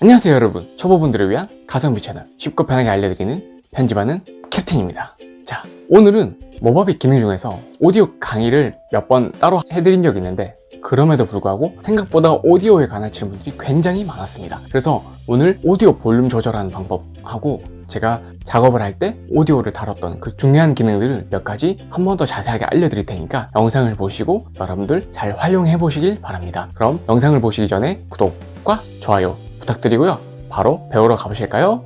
안녕하세요 여러분. 초보분들을 위한 가성비 채널 쉽고 편하게 알려드리는 편집하는 캡틴입니다. 자 오늘은 모바비 기능 중에서 오디오 강의를 몇 번 따로 해드린 적이 있는데 그럼에도 불구하고 생각보다 오디오에 관한 질문들이 굉장히 많았습니다. 그래서 오늘 오디오 볼륨 조절하는 방법하고 제가 작업을 할 때 오디오를 다뤘던 그 중요한 기능들을 몇 가지 한 번 더 자세하게 알려드릴 테니까 영상을 보시고 여러분들 잘 활용해 보시길 바랍니다. 그럼 영상을 보시기 전에 구독과 좋아요 부탁드리고요. 바로 배우러 가보실까요?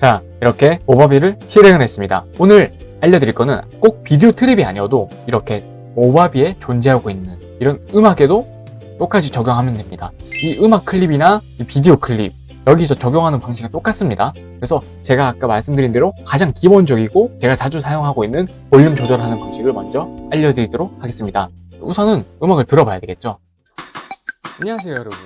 자 이렇게 모바비를 실행을 했습니다. 오늘 알려드릴 거는 꼭 비디오 트립이 아니어도 이렇게 모바비에 존재하고 있는 이런 음악에도 똑같이 적용하면 됩니다. 이 음악 클립이나 이 비디오 클립 여기서 적용하는 방식은 똑같습니다. 그래서 제가 아까 말씀드린 대로 가장 기본적이고 제가 자주 사용하고 있는 볼륨 조절하는 방식을 먼저 알려드리도록 하겠습니다. 우선은 음악을 들어봐야 되겠죠? 안녕하세요 여러분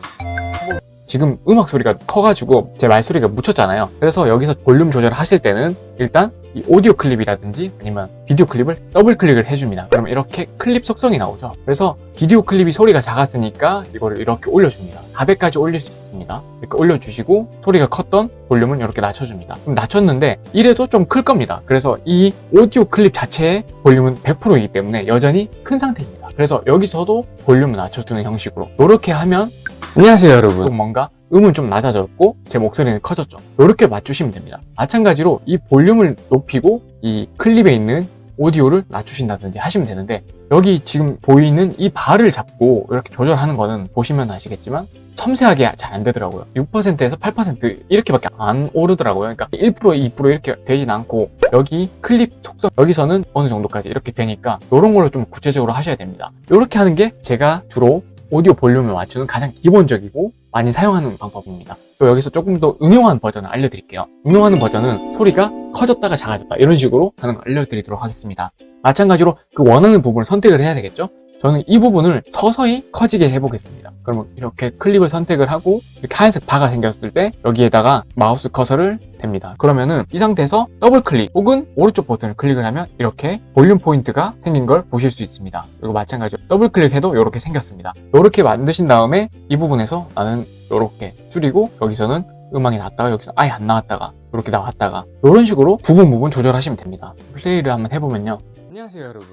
지금 음악 소리가 커가지고 제 말소리가 묻혔잖아요. 그래서 여기서 볼륨 조절을 하실 때는 일단 이 오디오 클립이라든지 아니면 비디오 클립을 더블 클릭을 해줍니다. 그러면 이렇게 클립 속성이 나오죠. 그래서 비디오 클립이 소리가 작았으니까 이거를 이렇게 올려줍니다. 400까지 올릴 수 있습니다. 이렇게 올려주시고 소리가 컸던 볼륨은 이렇게 낮춰줍니다. 그럼 낮췄는데 이래도 좀 클 겁니다. 그래서 이 오디오 클립 자체의 볼륨은 100%이기 때문에 여전히 큰 상태입니다. 그래서 여기서도 볼륨을 낮춰주는 형식으로 이렇게 하면 안녕하세요 여러분. 뭔가? 음은 좀 낮아졌고 제 목소리는 커졌죠. 이렇게 맞추시면 됩니다. 마찬가지로 이 볼륨을 높이고 이 클립에 있는 오디오를 낮추신다든지 하시면 되는데 여기 지금 보이는 이 바를 잡고 이렇게 조절하는 거는 보시면 아시겠지만 섬세하게 잘 안 되더라고요. 6%에서 8% 이렇게밖에 안 오르더라고요. 그러니까 1% 2% 이렇게 되진 않고 여기 클립 속성 여기서는 어느 정도까지 이렇게 되니까 이런 걸로 좀 구체적으로 하셔야 됩니다. 이렇게 하는 게 제가 주로 오디오 볼륨을 맞추는 가장 기본적이고 많이 사용하는 방법입니다. 또 여기서 조금 더 응용한 버전을 알려드릴게요. 응용하는 버전은 소리가 커졌다가 작아졌다. 이런 식으로 하는 걸 알려드리도록 하겠습니다. 마찬가지로 그 원하는 부분을 선택을 해야 되겠죠 저는 이 부분을 서서히 커지게 해보겠습니다. 그러면 이렇게 클립을 선택을 하고 이렇게 하얀색 바가 생겼을 때 여기에다가 마우스 커서를 댑니다. 그러면은 이 상태에서 더블 클릭 혹은 오른쪽 버튼을 클릭을 하면 이렇게 볼륨 포인트가 생긴 걸 보실 수 있습니다. 그리고 마찬가지로 더블 클릭해도 이렇게 생겼습니다. 이렇게 만드신 다음에 이 부분에서 나는 이렇게 줄이고 여기서는 음악이 나왔다가 여기서 아예 안 나왔다가 이렇게 나왔다가 이런 식으로 부분 부분 조절하시면 됩니다. 플레이를 한번 해보면요. 안녕하세요 여러분.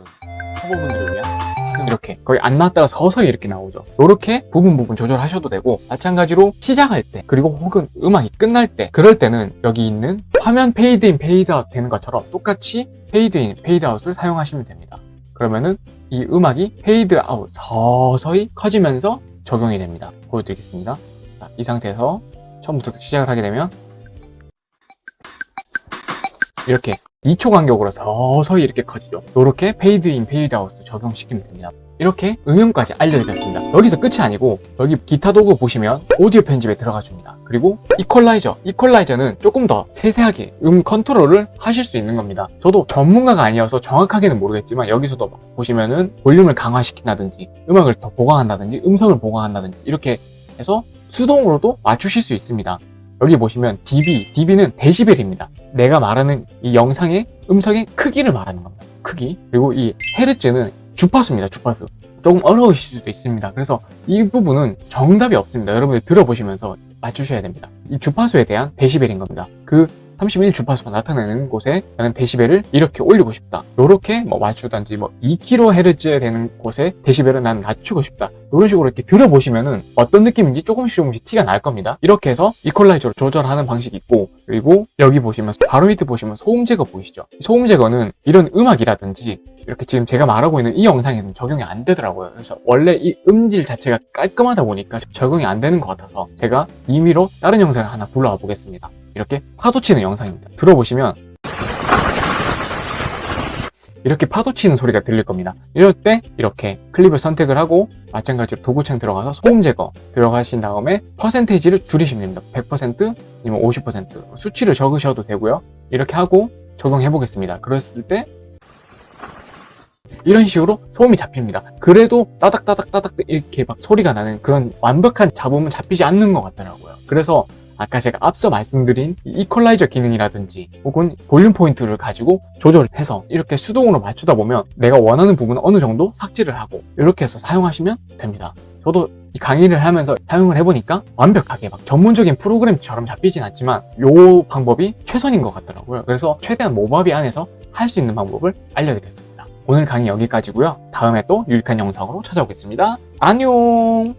초보분들을 위한 이렇게 거의 안 나왔다가 서서히 이렇게 나오죠. 이렇게 부분 부분 조절하셔도 되고 마찬가지로 시작할 때 그리고 혹은 음악이 끝날 때 그럴 때는 여기 있는 화면 페이드인 페이드아웃 되는 것처럼 똑같이 페이드인 페이드아웃을 사용하시면 됩니다. 그러면은 이 음악이 페이드아웃 서서히 커지면서 적용이 됩니다. 보여드리겠습니다. 자, 이 상태에서 처음부터 시작을 하게 되면 이렇게 2초 간격으로 서서히 이렇게 커지죠. 이렇게 페이드인 페이드아웃 적용시키면 됩니다. 이렇게 응용까지 알려드렸습니다. 여기서 끝이 아니고 여기 기타 도구 보시면 오디오 편집에 들어가 줍니다. 그리고 이퀄라이저. 이퀄라이저는 조금 더 세세하게 음 컨트롤을 하실 수 있는 겁니다. 저도 전문가가 아니어서 정확하게는 모르겠지만 여기서도 보시면은 볼륨을 강화시킨다든지 음악을 더 보강한다든지 음성을 보강한다든지 이렇게 해서 수동으로도 맞추실 수 있습니다. 여기 보시면 dB, dB는 데시벨입니다. 내가 말하는 이 영상의 음성의 크기를 말하는 겁니다. 크기. 그리고 이 헤르츠는 주파수입니다. 주파수. 조금 어려우실 수도 있습니다. 그래서 이 부분은 정답이 없습니다. 여러분들 들어보시면서 맞추셔야 됩니다. 이 주파수에 대한 데시벨인 겁니다. 그 31 주파수가 나타나는 곳에 나는 데시벨을 이렇게 올리고 싶다. 이렇게 뭐 맞추든지 뭐 2kHz 되는 곳에 데시벨을 난 낮추고 싶다. 이런 식으로 이렇게 들어보시면은 어떤 느낌인지 조금씩 조금씩 티가 날 겁니다. 이렇게 해서 이퀄라이저로 조절하는 방식이 있고 그리고 여기 보시면 바로 밑에 보시면 소음 제거 보이시죠? 소음 제거는 이런 음악이라든지 이렇게 지금 제가 말하고 있는 이 영상에는 적용이 안 되더라고요. 그래서 원래 이 음질 자체가 깔끔하다 보니까 적용이 안 되는 것 같아서 제가 임의로 다른 영상을 하나 불러와 보겠습니다 이렇게 파도 치는 영상입니다. 들어보시면 이렇게 파도 치는 소리가 들릴 겁니다. 이럴 때 이렇게 클립을 선택을 하고 마찬가지로 도구창 들어가서 소음 제거 들어가신 다음에 퍼센테이지를 줄이시면 됩니다. 100% 아니면 50% 수치를 적으셔도 되고요. 이렇게 하고 적용해 보겠습니다. 그랬을 때 이런 식으로 소음이 잡힙니다. 그래도 따닥따닥 따닥 이렇게 막 소리가 나는 그런 완벽한 잡음은 잡히지 않는 것 같더라고요. 그래서 아까 제가 앞서 말씀드린 이퀄라이저 기능이라든지 혹은 볼륨 포인트를 가지고 조절을 해서 이렇게 수동으로 맞추다 보면 내가 원하는 부분은 어느 정도 삭제를 하고 이렇게 해서 사용하시면 됩니다 저도 이 강의를 하면서 사용을 해보니까 완벽하게 막 전문적인 프로그램처럼 잡히진 않지만 요 방법이 최선인 것 같더라고요. 그래서 최대한 모바비 안에서 할 수 있는 방법을 알려드렸습니다. 오늘 강의 여기까지고요. 다음에 또 유익한 영상으로 찾아오겠습니다. 안녕!